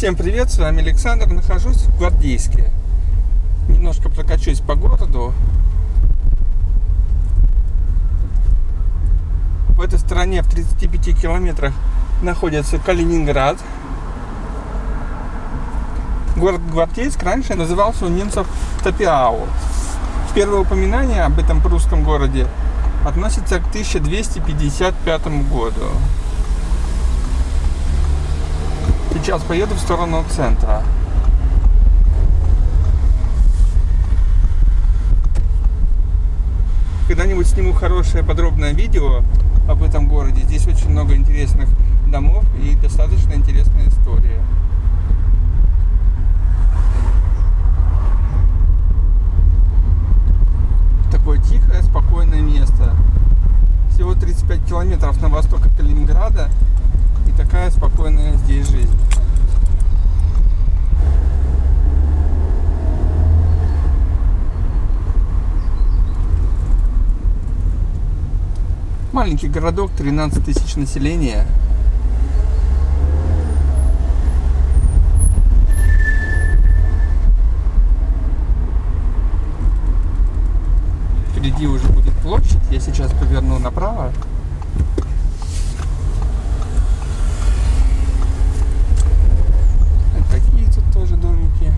Всем привет, с вами Александр, нахожусь в Гвардейске. Немножко прокачусь по городу. В этой стороне в 35 километрах находится Калининград. Город Гвардейск раньше назывался у немцев Топиау. Первое упоминание об этом прусском городе относится к 1255 году. Сейчас поеду в сторону центра. Когда-нибудь сниму хорошее подробное видео об этом городе. Здесь очень много интересных домов и достаточно интересная история. Такое тихое, спокойное место. Всего 35 километров на восток от Калининграда и такая спокойная здесь жизнь. Маленький городок, 13 тысяч населения. Впереди уже будет площадь. Я сейчас поверну направо. Такие тут тоже домики.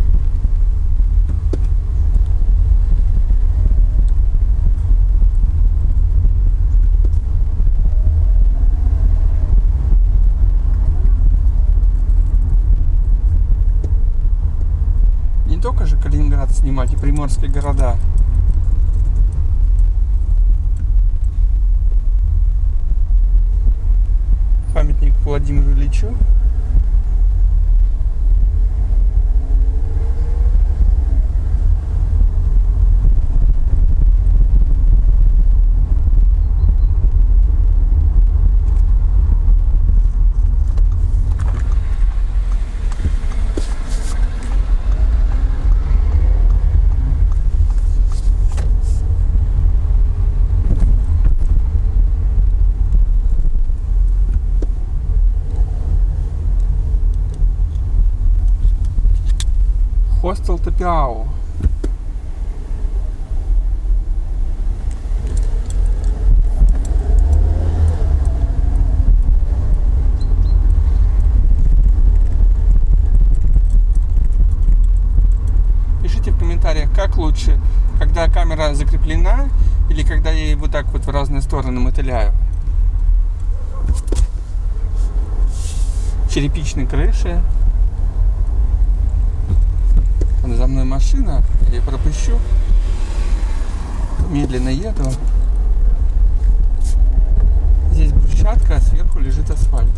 Не только же Калининград снимать и приморские города. Памятник Владимиру Ильичу. Топиау. Пишите в комментариях, как лучше, когда камера закреплена или когда я ее вот так вот в разные стороны мотыляю. Черепичные крыши. Вон за мной машина, я пропущу. Медленно еду. Здесь брусчатка, а сверху лежит асфальт.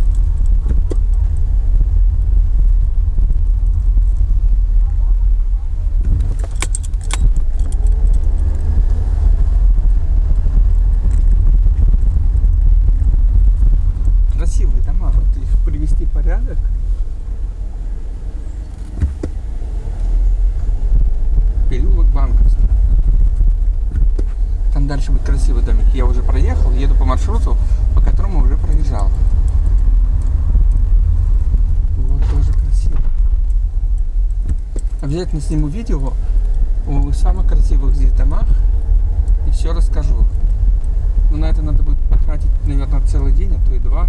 Там дальше будет красивый домик. Я уже проехал, еду по маршруту, по которому уже проезжал. Вот тоже красиво. Обязательно сниму видео о самых красивых здесь домах и все расскажу. Но на это надо будет потратить, наверное, целый день, а то и два,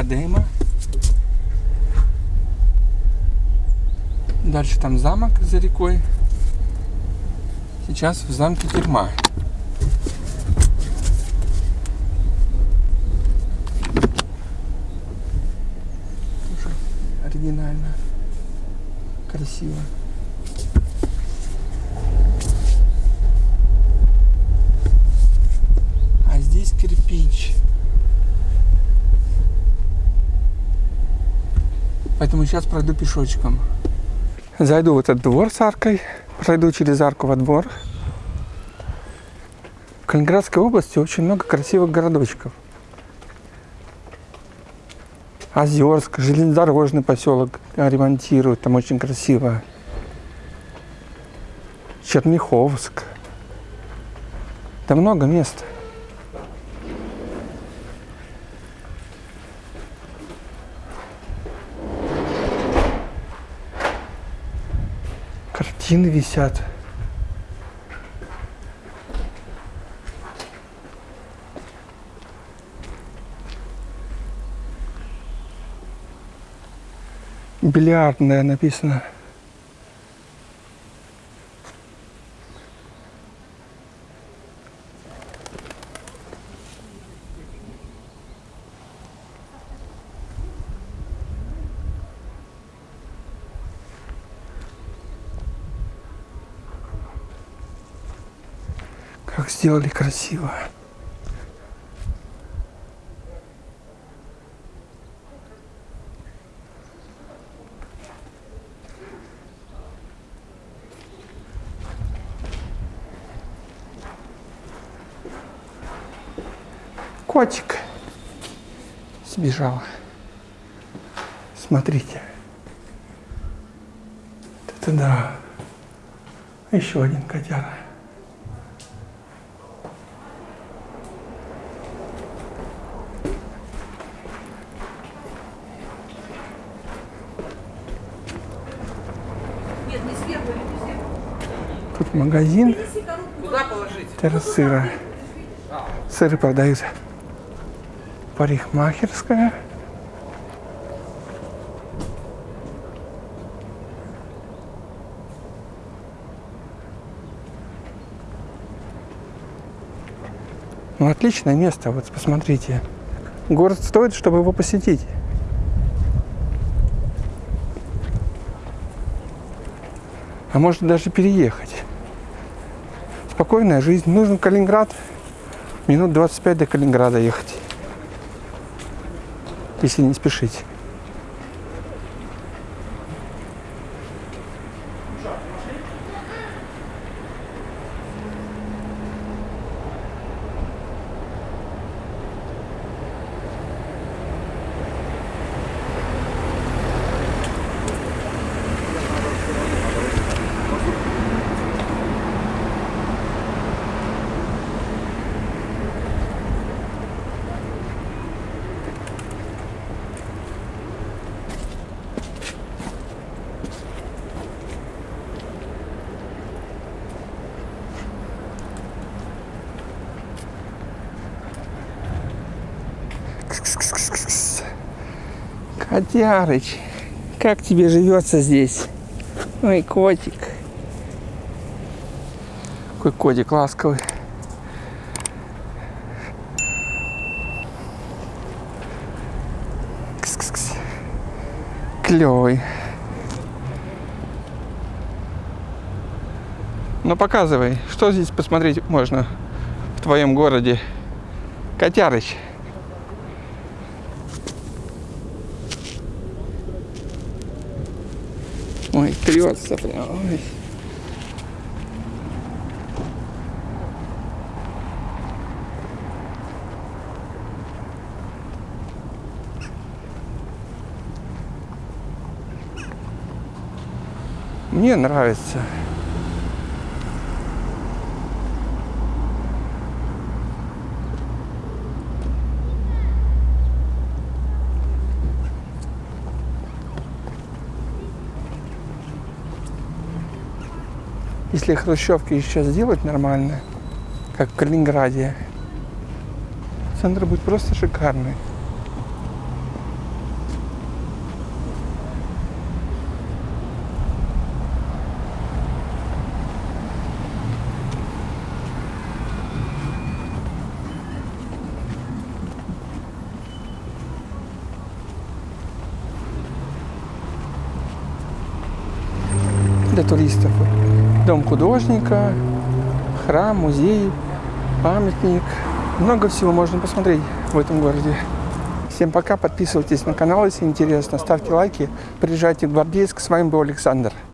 Академа. Дальше там замок за рекой. Сейчас в замке тюрьма. Тоже оригинально. Красиво. Поэтому сейчас пройду пешочком. Зайду в этот двор с аркой, пройду через арку во двор. В Калининградской области очень много красивых городочков. Озерск, железнодорожный поселок ремонтируют, там очень красиво. Черняховск. Да много мест. Картины висят. Бильярдная написано. Как сделали красиво. Котик сбежал. Смотрите. Это да. Еще один котяра. Нет, не сверху, не сверху. Тут магазин положить? террасыра. Сыры продают. Парикмахерская. Ну, отличное место, вот посмотрите. Город стоит, чтобы его посетить. А может даже переехать. Спокойная жизнь. Нужен Калининград. Минут 25 до Калининграда ехать. Если не спешить. Котярыч, как тебе живется здесь? Ой, котик. Какой котик ласковый. Кс-кс-кс. Клевый. Ну показывай, что здесь посмотреть можно в твоем городе. Котярыч. Ой, трется прям. Ой. Мне нравится. Если хрущевки сейчас сделать нормально, как в Калининграде, центр будет просто шикарный. для туристов. Дом художника, храм, музей, памятник. Много всего можно посмотреть в этом городе. Всем пока, подписывайтесь на канал, если интересно, ставьте лайки, приезжайте в Гвардейск. С вами был Александр.